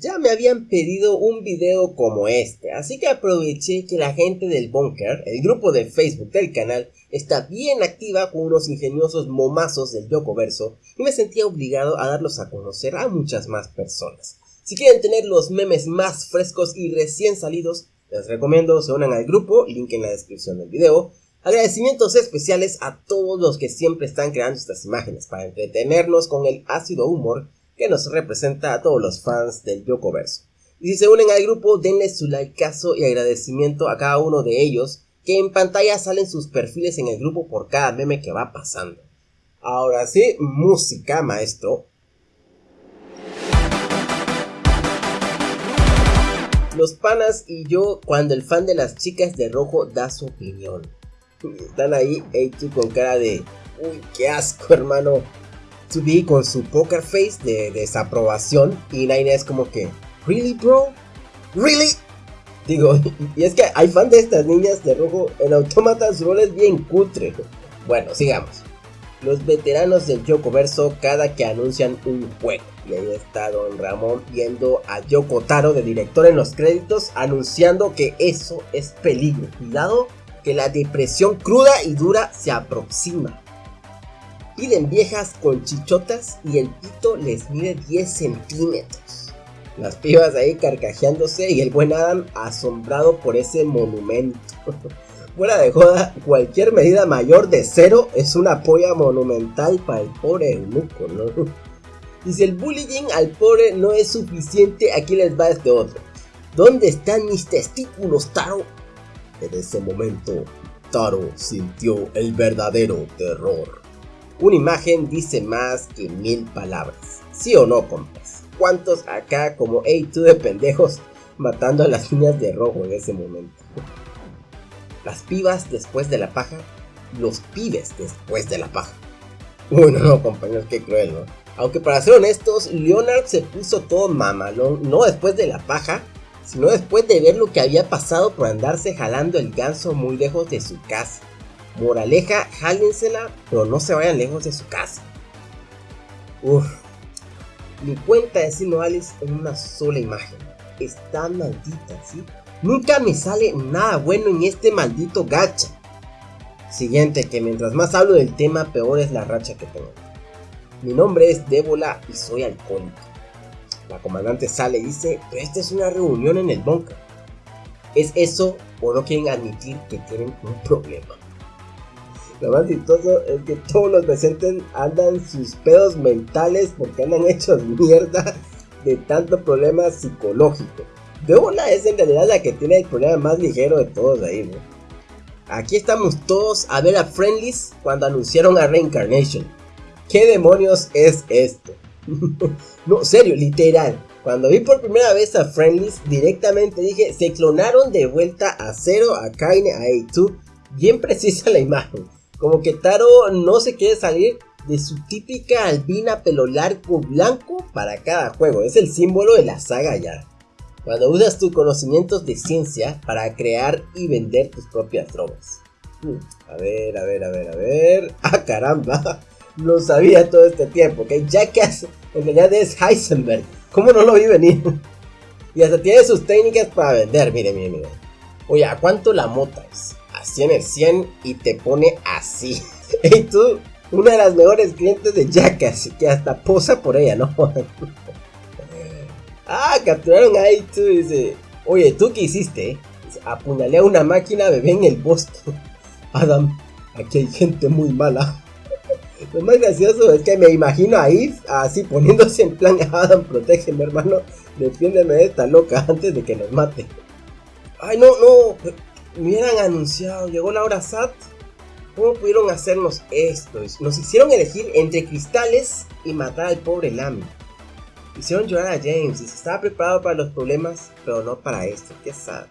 Ya me habían pedido un video como este, así que aproveché que la gente del Bunker, el grupo de Facebook del canal, está bien activa con unos ingeniosos momazos del Yokoverso y me sentía obligado a darlos a conocer a muchas más personas. Si quieren tener los memes más frescos y recién salidos, les recomiendo se unan al grupo, link en la descripción del video. Agradecimientos especiales a todos los que siempre están creando estas imágenes para entretenernos con el ácido humor que nos representa a todos los fans del Yokoverso. Y si se unen al grupo, denle su likeazo y agradecimiento a cada uno de ellos, que en pantalla salen sus perfiles en el grupo por cada meme que va pasando. Ahora sí, música, maestro. Los panas y yo cuando el fan de las chicas de rojo da su opinión. Están ahí, A2 con cara de... Uy, qué asco, hermano. 2B con su poker face de desaprobación y Nine es como que, ¿Really, bro? ¿Really? Digo, y es que hay fan de estas niñas de rojo en Autómata su rol es bien cutre. Bueno, sigamos. Los veteranos del Yoko Verso cada que anuncian un juego. Y ahí está Don Ramón viendo a Yoko Taro de director en los créditos anunciando que eso es peligro. Cuidado que la depresión cruda y dura se aproxima. Piden viejas con chichotas y el pito les mide 10 centímetros. Las pibas ahí carcajeándose y el buen Adam asombrado por ese monumento. Fuera de joda, cualquier medida mayor de cero es una polla monumental para el pobre eunuco, ¿no? Y si el bullying al pobre no es suficiente, aquí les va este otro. ¿Dónde están mis testículos, Taro? En ese momento, Taro sintió el verdadero terror. Una imagen dice más que mil palabras. ¿Sí o no, compas? ¿Cuántos acá como A2 de pendejos matando a las niñas de rojo en ese momento? Las pibas después de la paja, los pibes después de la paja. Uy, no, no, compañeros, qué cruel, ¿no? Aunque para ser honestos, Leonard se puso todo mamalón, no después de la paja, sino después de ver lo que había pasado por andarse jalando el ganso muy lejos de su casa. Moraleja, jálensela, pero no se vayan lejos de su casa. Uf, mi cuenta de Sino Alice en una sola imagen. Está maldita, ¿sí? Nunca me sale nada bueno en este maldito gacha. Siguiente, que mientras más hablo del tema, peor es la racha que tengo. Mi nombre es Débola y soy alcohólico. La comandante sale y dice, pero esta es una reunión en el bunker. ¿Es eso o no quieren admitir que tienen un problema? Lo más chistoso es que todos los presentes andan sus pedos mentales porque andan hechos mierda de tanto problema psicológico. Deola es en realidad la que tiene el problema más ligero de todos ahí, ¿no? Aquí estamos todos a ver a Friendlies cuando anunciaron a Reincarnation. ¿Qué demonios es esto? no, serio, literal. Cuando vi por primera vez a Friendlies, directamente dije, se clonaron de vuelta a Zero, a Kaine, a A2. Bien precisa la imagen. Como que Taro no se quiere salir de su típica albina pelo largo blanco para cada juego. Es el símbolo de la saga ya. Cuando usas tus conocimientos de ciencia para crear y vender tus propias drogas. Hmm, a ver, a ver, a ver, a ver. ¡Ah, caramba! Lo sabía todo este tiempo, que Jackass en realidad es Heisenberg. ¿Cómo no lo vi venir? y hasta tiene sus técnicas para vender, mire, mire, mire. Oye, ¿a cuánto la mota es? Así en el 100 y te pone así. y una de las mejores clientes de Jackass, que hasta posa por ella, ¿no? ah, capturaron ahí tú, dice, oye, ¿tú qué hiciste? Apuñalé a una máquina bebé en el bosque. Adam, aquí hay gente muy mala. Lo más gracioso es que me imagino a Eve así poniéndose en plan Adam, protégeme hermano, defiéndeme de esta loca antes de que nos mate. Ay, no, no, hubieran anunciado, llegó la hora SAT, ¿cómo pudieron hacernos esto? Nos hicieron elegir entre cristales y matar al pobre Lamy. Hicieron llorar a James y se estaba preparado para los problemas, pero no para esto, qué sad.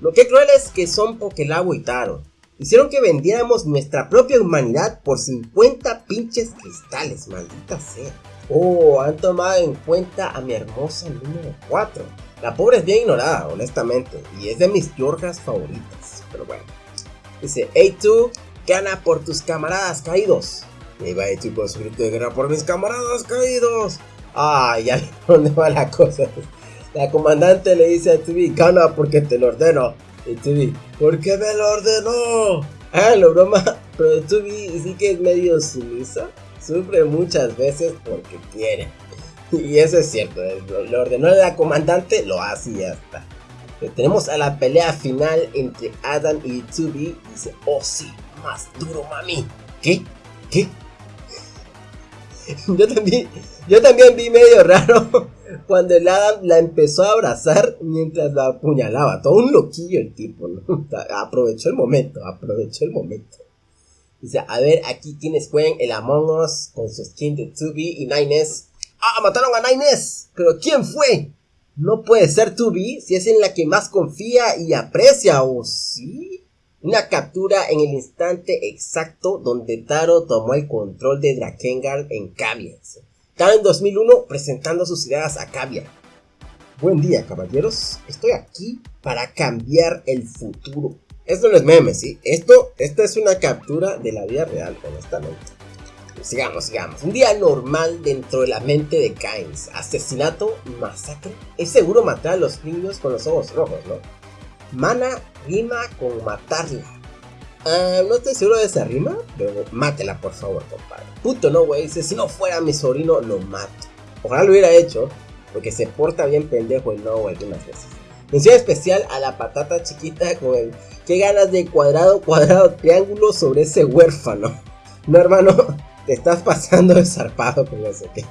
Lo que cruel es que son Pokelabo y Taro. Hicieron que vendiéramos nuestra propia humanidad por 50 pinches cristales, maldita sea. Oh, han tomado en cuenta a mi hermosa número 4. La pobre es bien ignorada, honestamente, y es de mis Yorgas favoritas. Pero bueno. Dice, hey tú, gana por tus camaradas caídos. Y va A2 con su grito de guerra por mis camaradas caídos. Ah, ya dónde va la cosa. La comandante le dice a Tubi, gana porque te lo ordeno. Y Tubi, ¿por qué me lo ordenó? Ah, lo broma, pero Tubi sí que es medio sumisa. Sufre muchas veces porque quiere. Y eso es cierto, lo ordenó la comandante, lo hace y ya está. tenemos a la pelea final entre Adam y Tubi. Dice, oh sí, más duro mami. ¿Qué? ¿Qué? Yo también, yo también vi medio raro cuando el Adam la empezó a abrazar mientras la apuñalaba. Todo un loquillo el tipo, ¿no? Aprovechó el momento, aprovechó el momento. Dice, a ver, aquí quienes juegan el Among Us con su skin de 2B y 9S. ¡Ah, mataron a 9S! ¿Pero quién fue? No puede ser 2B si es en la que más confía y aprecia, ¿o sí? Una captura en el instante exacto donde Taro tomó el control de Drakengard en Kavia. Taro en 2001 presentando sus ideas a Kavia. Buen día, caballeros. Estoy aquí para cambiar el futuro. Esto no es meme, ¿sí? Esto, esta es una captura de la vida real, honestamente. Sigamos, sigamos. Un día normal dentro de la mente de Kynes. Asesinato, masacre. Es seguro matar a los niños con los ojos rojos, ¿no? Mana rima con matarla. Ah, no estoy seguro de esa rima, pero mátela por favor, compadre. Puto no, güey. Dice, si no fuera mi sobrino, lo mato. Ojalá lo hubiera hecho, porque se porta bien pendejo el no algunas veces. Mención especial a la patata chiquita con el qué ganas de cuadrado, cuadrado, triángulo sobre ese huérfano. No, hermano, te estás pasando de zarpado con eso, ¿ok?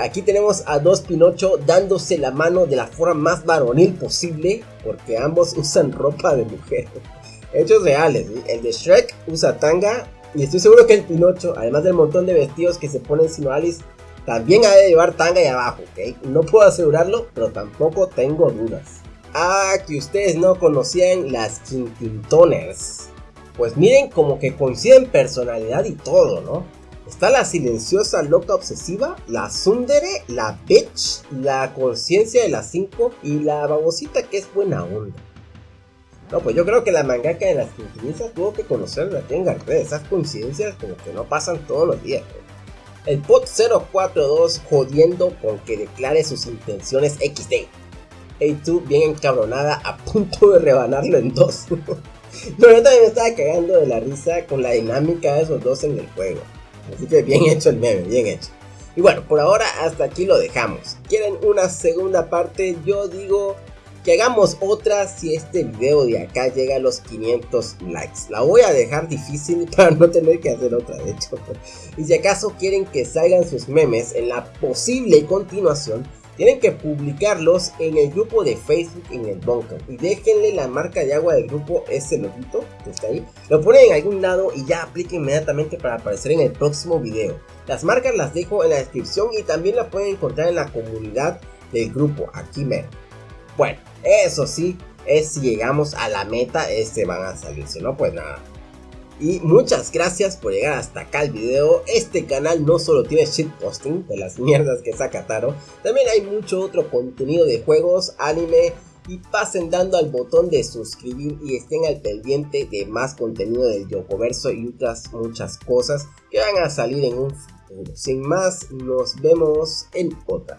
Aquí tenemos a dos Pinocho dándose la mano de la forma más varonil posible, porque ambos usan ropa de mujer. Hechos reales, el de Shrek usa tanga, y estoy seguro que el Pinocho, además del montón de vestidos que se ponen sino Alice, también ha de llevar tanga y abajo, ¿ok? No puedo asegurarlo, pero tampoco tengo dudas. Ah, que ustedes no conocían las Quintintoners. Pues miren como que coinciden personalidad y todo, ¿no? Está la silenciosa loca obsesiva, la Sundere, la bitch, la conciencia de las 5 y la babosita que es buena onda. No, pues yo creo que la mangaka de las quintinizas tuvo que conocerla tenga de esas coincidencias como que no pasan todos los días. El pot 042 jodiendo con que declare sus intenciones XD. A2 bien encabronada a punto de rebanarlo en dos. Pero yo también me estaba cagando de la risa con la dinámica de esos dos en el juego. Así que bien hecho el meme, bien hecho. Y bueno, por ahora hasta aquí lo dejamos. ¿Quieren una segunda parte? Yo digo que hagamos otra si este video de acá llega a los 500 likes. La voy a dejar difícil para no tener que hacer otra de hecho. Y si acaso quieren que salgan sus memes en la posible continuación, tienen que publicarlos en el grupo de Facebook en el bunker y déjenle la marca de agua del grupo, ese loguito que está ahí, lo ponen en algún lado y ya apliquen inmediatamente para aparecer en el próximo video. Las marcas las dejo en la descripción y también las pueden encontrar en la comunidad del grupo, aquí mero. Bueno, eso sí, es si llegamos a la meta, este van a salir, si no pues nada. Y muchas gracias por llegar hasta acá el video. Este canal no solo tiene shitposting de las mierdas que saca Taro, también hay mucho otro contenido de juegos, anime y pasen dando al botón de suscribir y estén al pendiente de más contenido del Yokoverso y otras muchas cosas que van a salir en un futuro. Sin más, nos vemos en otra.